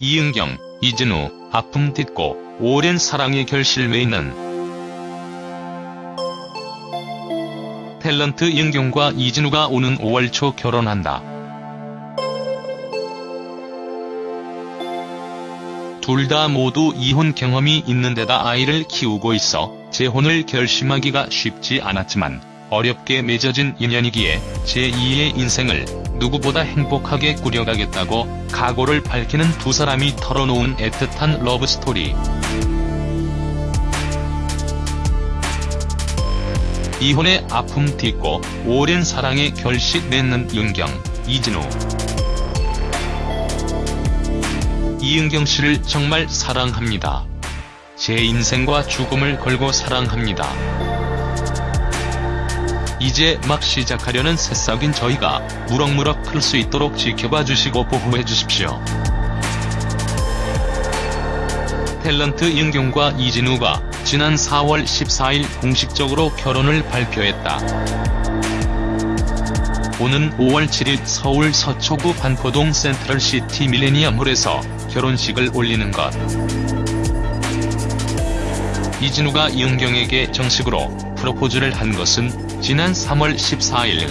이은경, 이진우, 아픔 딛고 오랜 사랑의 결실 외에는 탤런트 이은경과 이진우가 오는 5월 초 결혼한다. 둘 다 모두 이혼 경험이 있는 데다 아이를 키우고 있어 재혼을 결심하기가 쉽지 않았지만 어렵게 맺어진 인연이기에 제2의 인생을 누구보다 행복하게 꾸려가겠다고 각오를 밝히는 두 사람이 털어놓은 애틋한 러브스토리. 이혼의 아픔 딛고 오랜 사랑의 결실 맺는 윤경, 이진우. 이은경 씨를 정말 사랑합니다. 제 인생과 죽음을 걸고 사랑합니다. 이제 막 시작하려는 새싹인 저희가 무럭무럭 클 수 있도록 지켜봐 주시고 보호해 주십시오. 탤런트 윤경과 이진우가 지난 4월 14일 공식적으로 결혼을 발표했다. 오는 5월 7일 서울 서초구 반포동 센트럴시티 밀레니엄홀에서 결혼식을 올리는 것. 이진우가 이은경에게 정식으로 프로포즈를 한 것은 지난 3월 14일.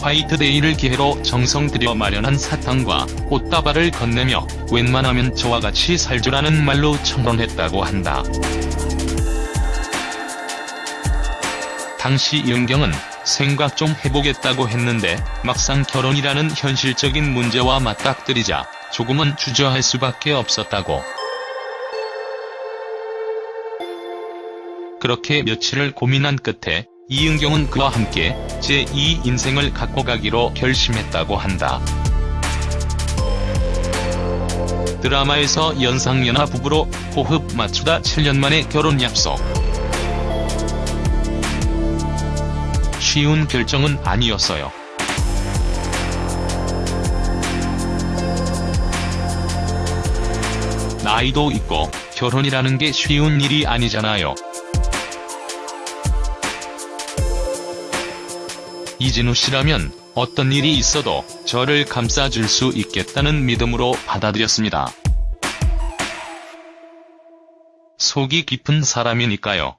화이트데이를 기회로 정성 들여 마련한 사탕과 꽃다발을 건네며 웬만하면 저와 같이 살주라는 말로 청혼했다고 한다. 당시 이은경은 생각 좀 해보겠다고 했는데 막상 결혼이라는 현실적인 문제와 맞닥뜨리자 조금은 주저할 수밖에 없었다고. 그렇게 며칠을 고민한 끝에 이은경은 그와 함께 제2 인생을 갖고 가기로 결심했다고 한다. 드라마에서 연상연하 부부로 호흡 맞추다 7년 만에 결혼 약속. 쉬운 결정은 아니었어요. 나이도 있고 결혼이라는 게 쉬운 일이 아니잖아요. 이진우 씨라면 어떤 일이 있어도 저를 감싸줄 수 있겠다는 믿음으로 받아들였습니다. 속이 깊은 사람이니까요.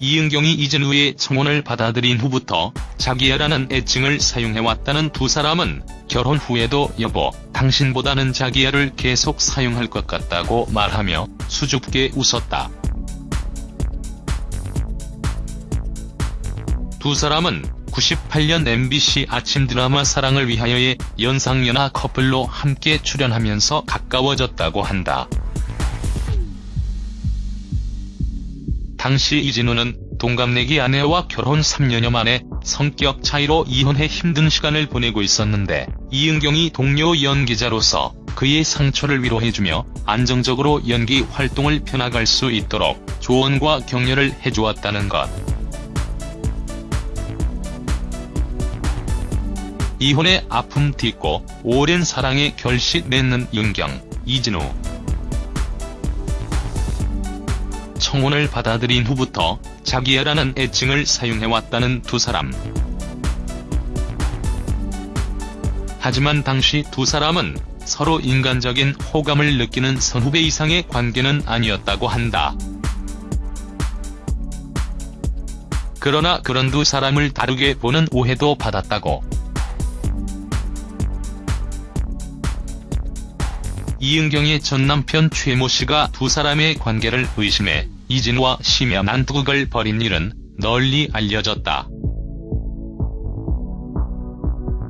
이은경이 이진우의 청혼을 받아들인 후부터 자기야라는 애칭을 사용해왔다는 두 사람은 결혼 후에도 여보, 당신보다는 자기야를 계속 사용할 것 같다고 말하며 수줍게 웃었다. 두 사람은 98년 MBC 아침 드라마 사랑을 위하여의 연상연하 커플로 함께 출연하면서 가까워졌다고 한다. 당시 이진우는 동갑내기 아내와 결혼 3년여 만에 성격 차이로 이혼해 힘든 시간을 보내고 있었는데 이은경이 동료 연기자로서 그의 상처를 위로해주며 안정적으로 연기 활동을 펴나갈 수 있도록 조언과 격려를 해주었다는 것. 이혼의 아픔 딛고 오랜 사랑의 결실 맺는 윤경, 이진우. 청혼을 받아들인 후부터 자기야라는 애칭을 사용해왔다는 두 사람. 하지만 당시 두 사람은 서로 인간적인 호감을 느끼는 선후배 이상의 관계는 아니었다고 한다. 그러나 그런 두 사람을 다르게 보는 오해도 받았다고. 이은경의 전 남편 최모 씨가 두 사람의 관계를 의심해 이진우와 심야 난투극을 벌인 일은 널리 알려졌다.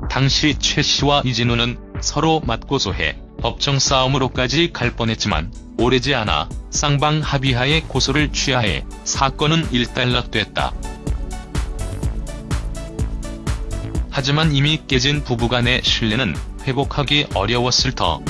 당시 최 씨와 이진우는 서로 맞고소해 법정 싸움으로까지 갈 뻔했지만 오래지 않아 쌍방 합의하에 고소를 취하해 사건은 일단락됐다. 하지만 이미 깨진 부부간의 신뢰는 회복하기 어려웠을 터.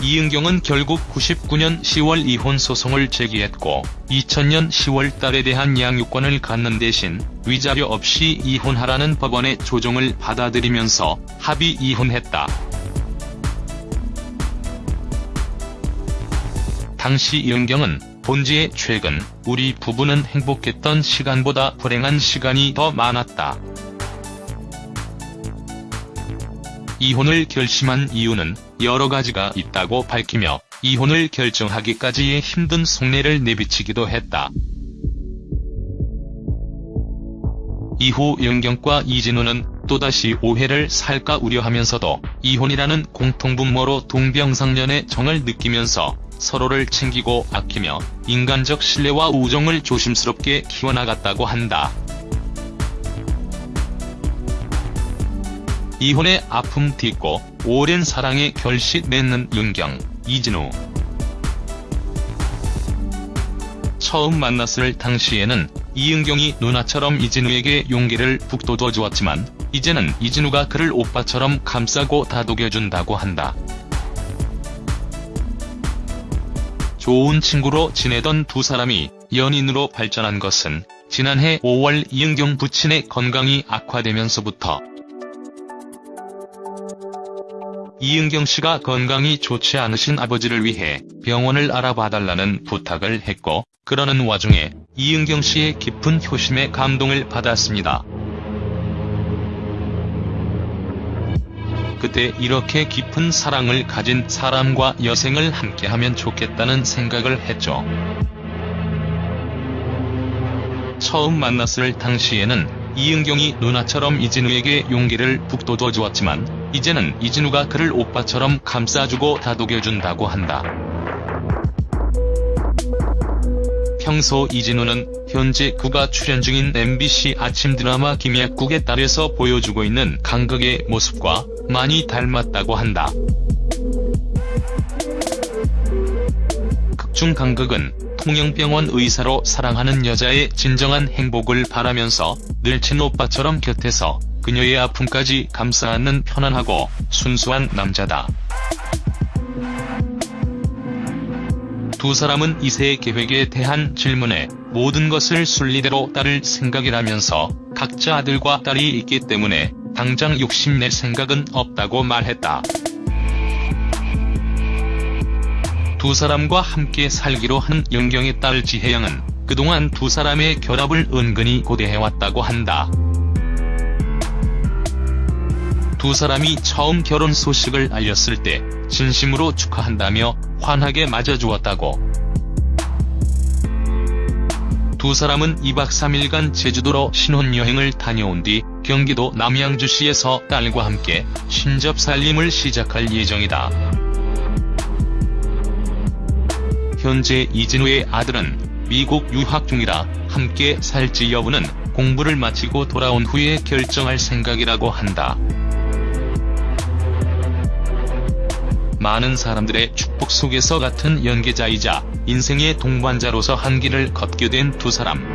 이은경은 결국 99년 10월 이혼 소송을 제기했고 2000년 10월 딸에 대한 양육권을 갖는 대신 위자료 없이 이혼하라는 법원의 조정을 받아들이면서 합의 이혼했다. 당시 이은경은 본지의 최근 우리 부부는 행복했던 시간보다 불행한 시간이 더 많았다. 이혼을 결심한 이유는 여러 가지가 있다고 밝히며 이혼을 결정하기까지의 힘든 속내를 내비치기도 했다. 이후 영경과 이진우는 또다시 오해를 살까 우려하면서도 이혼이라는 공통분모로 동병상련의 정을 느끼면서 서로를 챙기고 아끼며 인간적 신뢰와 우정을 조심스럽게 키워나갔다고 한다. 이혼의 아픔 딛고 오랜 사랑의 결실 맺는 윤경, 이진우. 처음 만났을 당시에는 이은경이 누나처럼 이진우에게 용기를 북돋워 주었지만 이제는 이진우가 그를 오빠처럼 감싸고 다독여준다고 한다. 좋은 친구로 지내던 두 사람이 연인으로 발전한 것은 지난해 5월 이은경 부친의 건강이 악화되면서부터 이은경 씨가 건강이 좋지 않으신 아버지를 위해 병원을 알아봐달라는 부탁을 했고 그러는 와중에 이은경 씨의 깊은 효심에 감동을 받았습니다. 그때 이렇게 깊은 사랑을 가진 사람과 여생을 함께하면 좋겠다는 생각을 했죠. 처음 만났을 당시에는 이은경이 누나처럼 이진우에게 용기를 북돋워 주었지만 이제는 이진우가 그를 오빠처럼 감싸주고 다독여준다고 한다. 평소 이진우는 현재 그가 출연 중인 MBC 아침 드라마 김약국의 딸에서 보여주고 있는 강극의 모습과 많이 닮았다고 한다. 극중 강극은 통영병원 의사로 사랑하는 여자의 진정한 행복을 바라면서 늘 친오빠처럼 곁에서 그녀의 아픔까지 감싸 안는 편안하고 순수한 남자다. 두 사람은 이세 계획에 대한 질문에 모든 것을 순리대로 따를 생각이라면서 각자 아들과 딸이 있기 때문에 당장 욕심낼 생각은 없다고 말했다. 두 사람과 함께 살기로 한 영경의 딸 지혜영은 그동안 두 사람의 결합을 은근히 고대해왔다고 한다. 두 사람이 처음 결혼 소식을 알렸을 때 진심으로 축하한다며 환하게 맞아주었다고. 두 사람은 2박 3일간 제주도로 신혼여행을 다녀온 뒤 경기도 남양주시에서 딸과 함께 신접 살림을 시작할 예정이다. 현재 이진우의 아들은 미국 유학 중이라 함께 살지 여부는 공부를 마치고 돌아온 후에 결정할 생각이라고 한다. 많은 사람들의 축복 속에서 같은 연계자이자 인생의 동반자로서 한 길을 걷게 된 두 사람.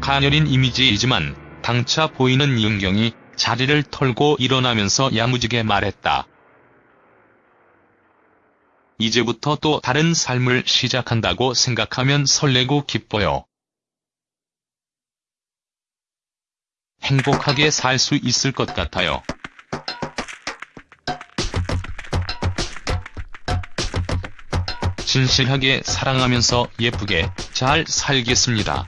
가녀린 이미지이지만 당차 보이는 윤경이 자리를 털고 일어나면서 야무지게 말했다. 이제부터 또 다른 삶을 시작한다고 생각하면 설레고 기뻐요. 행복하게 살 수 있을 것 같아요. 진실하게 사랑하면서 예쁘게 잘 살겠습니다.